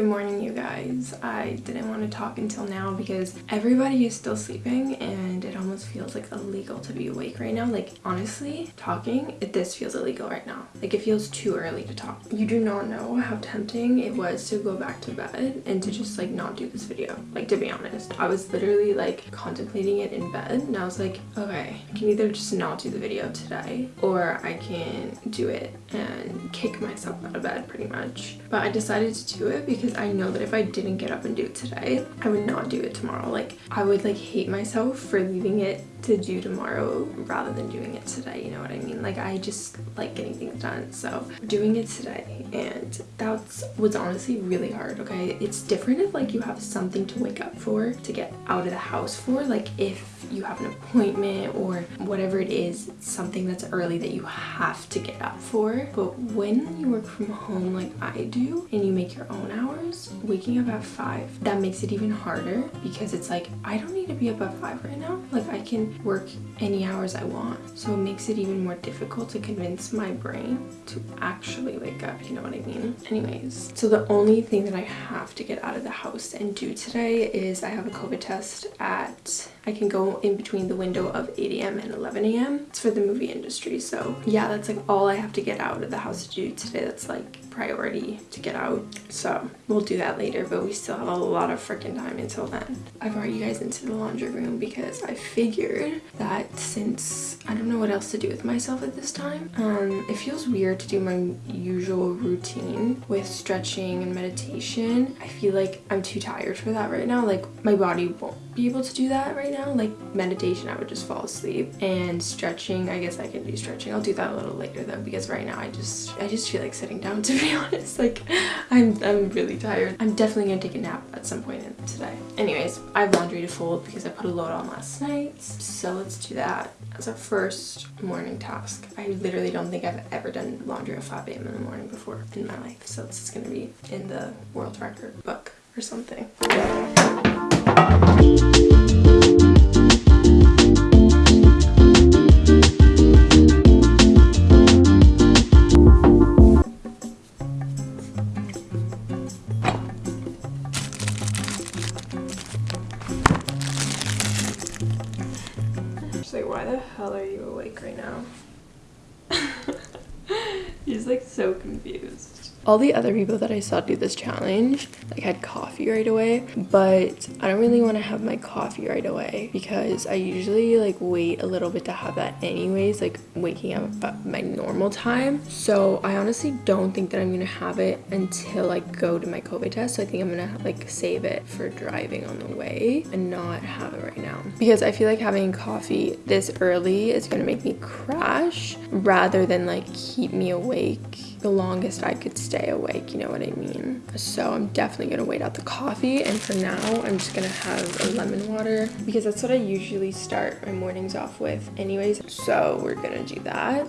Good morning, you guys. I didn't want to talk until now because everybody is still sleeping and it almost feels like illegal to be awake right now. Like, honestly, talking, it, this feels illegal right now. Like, it feels too early to talk. You do not know how tempting it was to go back to bed and to just, like, not do this video. Like, to be honest, I was literally, like, contemplating it in bed and I was like, okay, I can either just not do the video today or I can do it and kick myself out of bed pretty much. But I decided to do it because I know that if I didn't get up and do it today, I would not do it tomorrow. Like I would like hate myself for leaving it to do tomorrow rather than doing it today, you know what I mean? Like I just like getting things done. So doing it today and that's what's honestly really hard, okay? It's different if like you have something to wake up for, to get out of the house for, like if you have an appointment or whatever it is, something that's early that you have to get up for. But when you work from home like I do and you make your own hours, waking up at 5, that makes it even harder because it's like, I don't need to be up at 5 right now. Like I can work any hours I want. So it makes it even more difficult to convince my brain to actually wake up, you know what I mean? Anyways, so the only thing that I have to get out of the house and do today is I have a COVID test at I can go in between the window of 8 a.m. and 11 a.m. It's for the movie industry. So yeah, that's like all I have to get out of the house to do today. That's like priority to get out. So we'll do that later, but we still have a lot of freaking time until then. I brought you guys into the laundry room because I figured that since I don't know what else to do with myself at this time, um, it feels weird to do my usual routine with stretching and meditation. I feel like I'm too tired for that right now. Like my body won't be able to do that right now. Like meditation, I would just fall asleep and stretching, I guess I can do stretching. I'll do that a little later though because right now I just, I just feel like sitting down to be honest. Like I'm, I'm really tired. I'm definitely gonna take a nap at some point in today. Anyways, I have laundry to fold because I put a load on last night. So let's do that as a first morning task. I literally don't think I've ever done laundry at 5 a.m. in the morning before in my life. So this is gonna be in the world record book or something. All the other people that I saw do this challenge like had coffee right away but I don't really want to have my coffee right away because I usually like wait a little bit to have that anyways like waking up at my normal time. So I honestly don't think that I'm gonna have it until I go to my COVID test so I think I'm gonna like save it for driving on the way and not have it right now. Because I feel like having coffee this early is gonna make me crash rather than like keep me awake the longest I could stay awake, you know what I mean? So I'm definitely gonna wait out the coffee and for now I'm just gonna have a lemon water because that's what I usually start my mornings off with anyways. So we're gonna do that.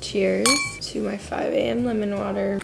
Cheers to my 5 a.m. lemon water.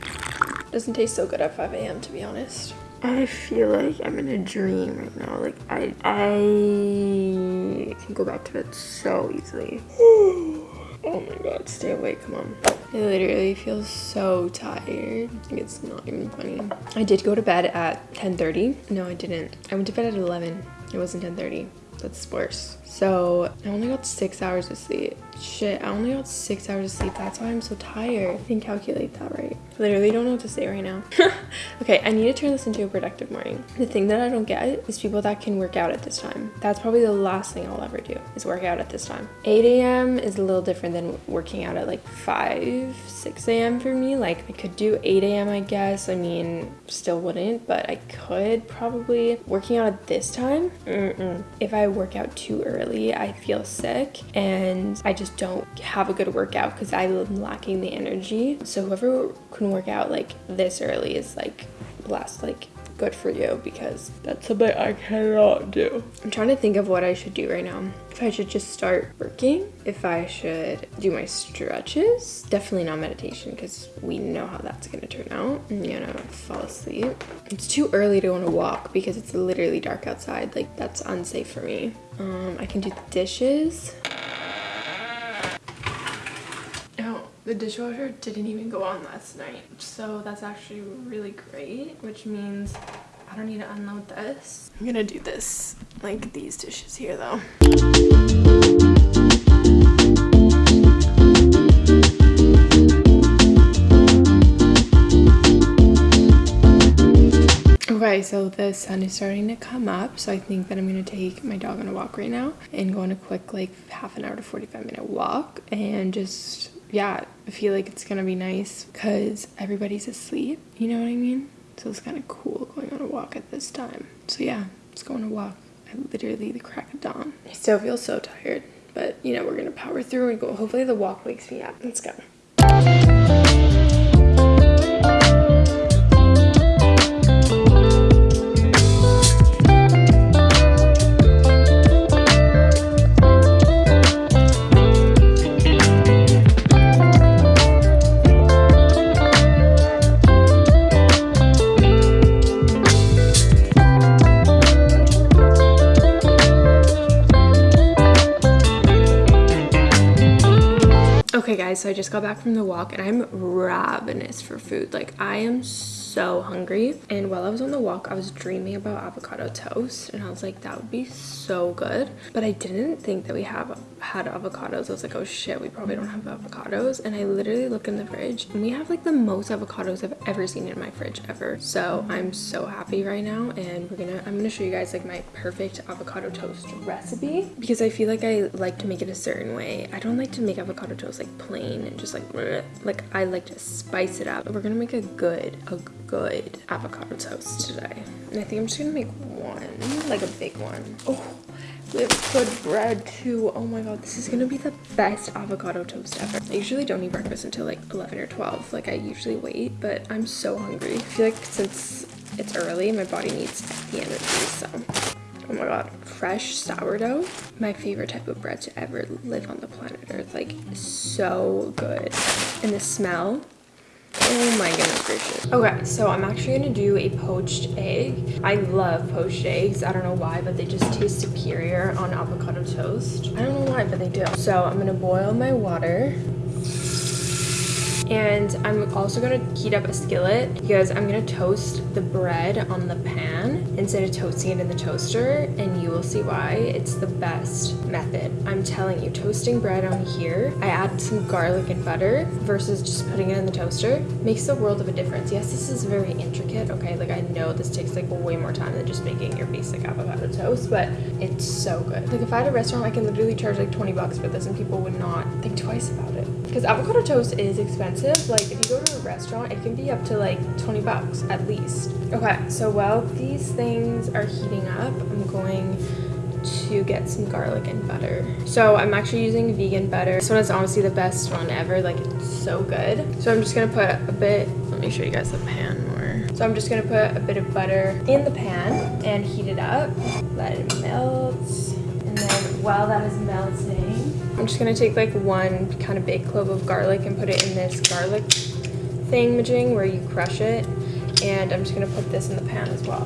Doesn't taste so good at 5 a.m. to be honest. I feel like I'm in a dream right now. Like I I can go back to bed so easily. oh my god, stay awake, come on. I literally feel so tired. Like it's not even funny. I did go to bed at 10:30. No, I didn't. I went to bed at 11. It wasn't 10:30. That's worse. So I only got six hours of sleep. Shit, I only got six hours of sleep. That's why I'm so tired. I didn't calculate that right. Literally don't know what to say right now. okay, I need to turn this into a productive morning. The thing that I don't get is people that can work out at this time. That's probably the last thing I'll ever do is work out at this time. 8 a.m. is a little different than working out at like 5, 6 a.m. for me. Like I could do 8 a.m. I guess. I mean, still wouldn't, but I could probably. Working out at this time, mm -mm. if I work out too early, I feel sick and I just just don't have a good workout because I'm lacking the energy. So whoever can work out like this early is like blessed. Like good for you because that's something I cannot do. I'm trying to think of what I should do right now. If I should just start working, if I should do my stretches, definitely not meditation because we know how that's gonna turn out. I'm gonna fall asleep. It's too early to on a walk because it's literally dark outside. Like that's unsafe for me. Um, I can do the dishes. The dishwasher didn't even go on last night, so that's actually really great, which means I don't need to unload this. I'm gonna do this, like these dishes here though. Okay, so the sun is starting to come up, so I think that I'm gonna take my dog on a walk right now and go on a quick like half an hour to 45 minute walk and just yeah, I feel like it's gonna be nice because everybody's asleep, you know what I mean? So it's kind of cool going on a walk at this time. So yeah, let's go on a walk at literally the crack of dawn. I still feel so tired, but you know, we're gonna power through and go. Hopefully the walk wakes me up. Let's go. Okay guys, so I just got back from the walk and I'm ravenous for food. Like I am so so hungry and while I was on the walk I was dreaming about avocado toast and I was like that would be so good. But I didn't think that we have had avocados. I was like oh shit we probably don't have avocados. And I literally looked in the fridge and we have like the most avocados I've ever seen in my fridge ever. So I'm so happy right now and we're gonna I'm gonna show you guys like my perfect avocado toast recipe because I feel like I like to make it a certain way. I don't like to make avocado toast like plain and just like bleh. like I like to spice it up. We're gonna make a good a good avocado toast today. And I think I'm just gonna make one, like a big one. Oh, we have good bread too. Oh my god, this is gonna be the best avocado toast ever. I usually don't eat breakfast until like 11 or 12. Like I usually wait, but I'm so hungry. I feel like since it's early, my body needs the energy, so. Oh my god, fresh sourdough. My favorite type of bread to ever live on the planet Earth. Like, so good. And the smell Oh my goodness gracious. Okay, so I'm actually gonna do a poached egg. I love poached eggs. I don't know why, but they just taste superior on avocado toast. I don't know why, but they do. So I'm gonna boil my water. And I'm also gonna heat up a skillet because I'm gonna toast the bread on the pan instead of toasting it in the toaster and you will see why it's the best method. I'm telling you, toasting bread on here, I add some garlic and butter versus just putting it in the toaster makes a world of a difference. Yes, this is very intricate, okay? Like I know this takes like way more time than just making your basic avocado toast, but it's so good. Like if I had a restaurant, I can literally charge like 20 bucks for this and people would not think twice about it because avocado toast is expensive. Like if you go to a restaurant it can be up to like 20 bucks at least. Okay. So while these things are heating up i'm going to get some garlic and butter. So i'm actually using vegan butter. This one is honestly the best one ever. Like it's so good. So i'm just gonna put a bit let me show you guys the pan more. So i'm just gonna put a bit of butter in the pan and heat it up. Let it melt. And then while that is melting I'm just gonna take like one kind of big clove of garlic and put it in this garlic thing where you crush it. And I'm just gonna put this in the pan as well.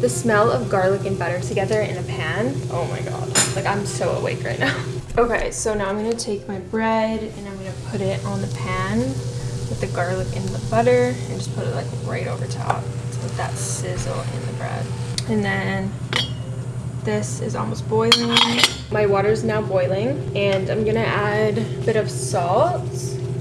The smell of garlic and butter together in a pan, oh my god. Like I'm so awake right now. Okay, so now I'm gonna take my bread and I'm gonna put it on the pan with the garlic and the butter and just put it like right over top to let that sizzle in the bread. And then this is almost boiling. My water is now boiling and I'm gonna add a bit of salt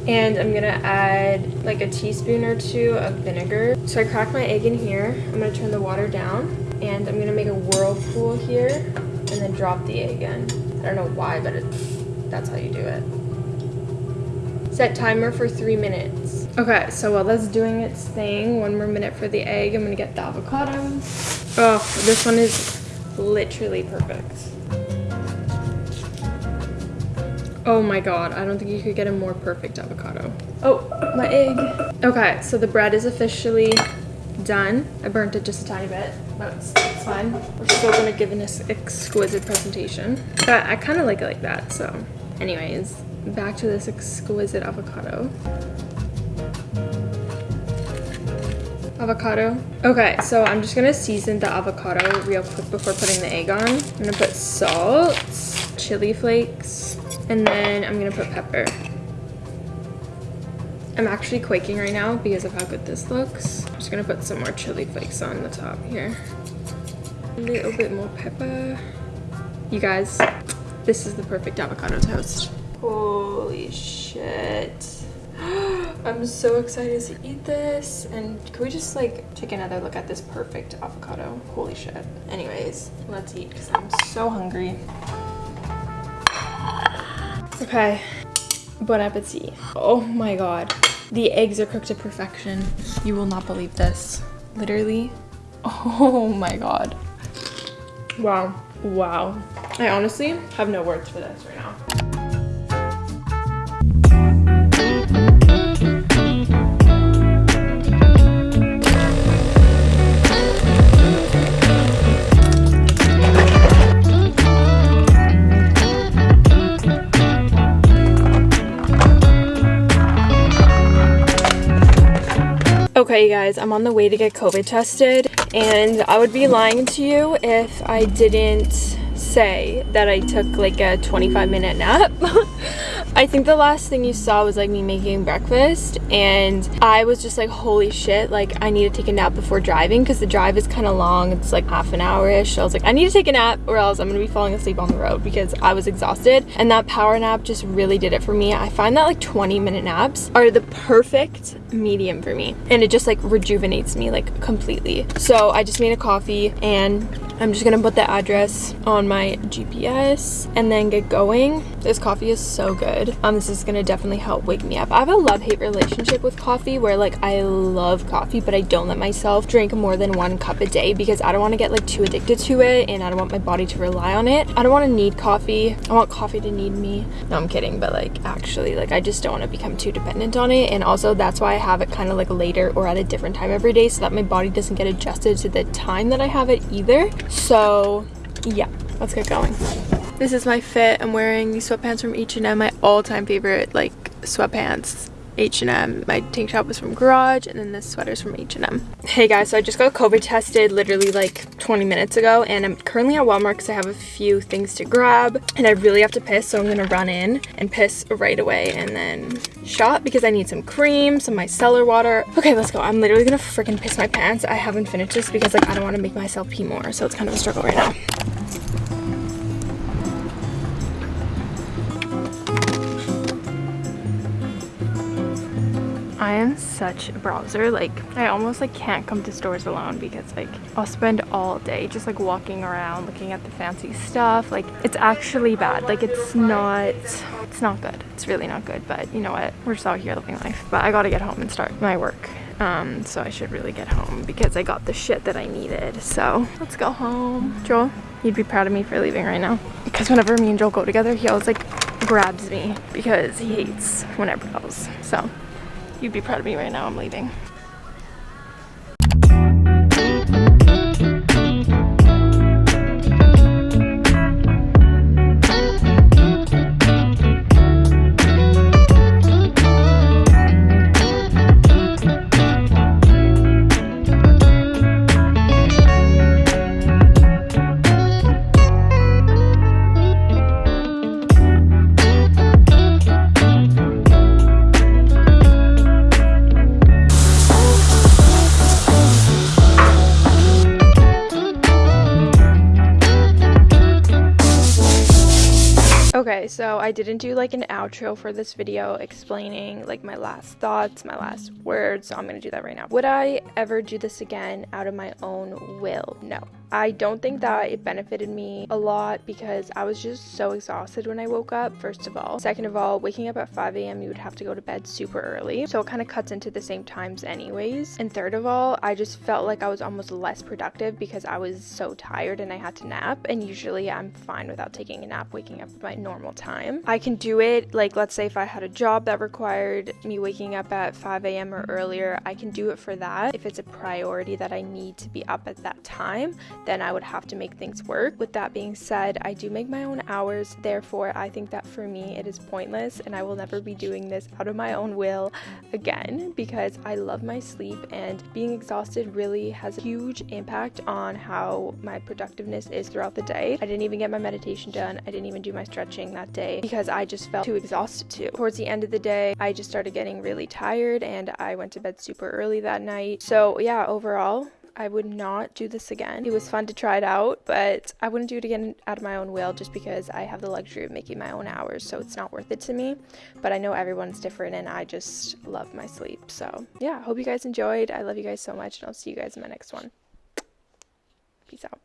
and I'm gonna add like a teaspoon or two of vinegar. So I cracked my egg in here. I'm gonna turn the water down and I'm gonna make a whirlpool here and then drop the egg in. I don't know why, but that's how you do it. Set timer for three minutes. Okay, so while that's doing its thing, one more minute for the egg, I'm gonna get the avocados. Oh, this one is literally perfect. Oh my god, I don't think you could get a more perfect avocado. Oh, my egg. Okay, so the bread is officially done. I burnt it just a tiny bit, but it's, it's fine. We're still gonna give an exquisite presentation. But I kind of like it like that, so. Anyways, back to this exquisite avocado. Avocado. Okay, so I'm just gonna season the avocado real quick before putting the egg on. I'm gonna put salt, chili flakes, and then I'm gonna put pepper. I'm actually quaking right now because of how good this looks. I'm just gonna put some more chili flakes on the top here. A little bit more pepper. You guys, this is the perfect avocado toast. Holy shit. I'm so excited to eat this. And can we just like take another look at this perfect avocado? Holy shit. Anyways, let's eat because I'm so hungry. Okay, bon appetit. Oh my god. The eggs are cooked to perfection. You will not believe this. Literally. Oh my god. Wow. Wow. I honestly have no words for this right now. Okay you guys, I'm on the way to get COVID tested and I would be lying to you if I didn't say that I took like a 25 minute nap. I think the last thing you saw was like me making breakfast and I was just like holy shit like I need to take a nap before driving because the drive is kind of long it's like half an hour-ish. I was like I need to take a nap or else I'm gonna be falling asleep on the road because I was exhausted. And that power nap just really did it for me. I find that like 20 minute naps are the perfect medium for me and it just like rejuvenates me like completely. So I just made a coffee and I'm just gonna put the address on my GPS and then get going. This coffee is so good. Um, this is gonna definitely help wake me up. I have a love-hate relationship with coffee where like I love coffee, but I don't let myself drink more than one cup a day because I don't wanna get like too addicted to it and I don't want my body to rely on it. I don't wanna need coffee. I want coffee to need me. No, I'm kidding, but like actually like I just don't wanna become too dependent on it. And also that's why I have it kind of like later or at a different time every day so that my body doesn't get adjusted to the time that I have it either. So yeah, let's get going. This is my fit. I'm wearing these sweatpants from H&M, my all-time favorite like sweatpants. H&M. My tank top was from Garage and then this sweater's from H&M. Hey guys, so I just got COVID tested literally like 20 minutes ago and I'm currently at Walmart because I have a few things to grab and I really have to piss so I'm gonna run in and piss right away and then shop because I need some cream, some micellar water. Okay, let's go. I'm literally gonna freaking piss my pants. I haven't finished this because like I don't want to make myself pee more so it's kind of a struggle right now. I am such a browser. Like, I almost like can't come to stores alone because like I'll spend all day just like walking around looking at the fancy stuff. Like, it's actually bad. Like, it's not, it's not good. It's really not good. But you know what? We're just out here living life. But I gotta get home and start my work. Um, so I should really get home because I got the shit that I needed. So let's go home. Joel, you'd be proud of me for leaving right now. Because whenever me and Joel go together, he always like grabs me because he hates when I browse. So You'd be proud of me right now. I'm leaving. So I didn't do like an outro for this video explaining like my last thoughts, my last words, so I'm gonna do that right now. Would I ever do this again out of my own will? No. I don't think that it benefited me a lot because I was just so exhausted when I woke up, first of all. Second of all, waking up at 5 a.m., you would have to go to bed super early. So it kind of cuts into the same times, anyways. And third of all, I just felt like I was almost less productive because I was so tired and I had to nap. And usually I'm fine without taking a nap, waking up at my normal time. I can do it, like, let's say if I had a job that required me waking up at 5 a.m. or earlier, I can do it for that. If it's a priority that I need to be up at that time, then I would have to make things work. With that being said, I do make my own hours, therefore, I think that for me it is pointless and I will never be doing this out of my own will again because I love my sleep and being exhausted really has a huge impact on how my productiveness is throughout the day. I didn't even get my meditation done, I didn't even do my stretching that day because I just felt too exhausted to. Towards the end of the day, I just started getting really tired and I went to bed super early that night. So, yeah, overall, I would not do this again. It was fun to try it out, but I wouldn't do it again out of my own will just because I have the luxury of making my own hours, so it's not worth it to me. But I know everyone's different and I just love my sleep. So, yeah, hope you guys enjoyed. I love you guys so much, and I'll see you guys in my next one. Peace out.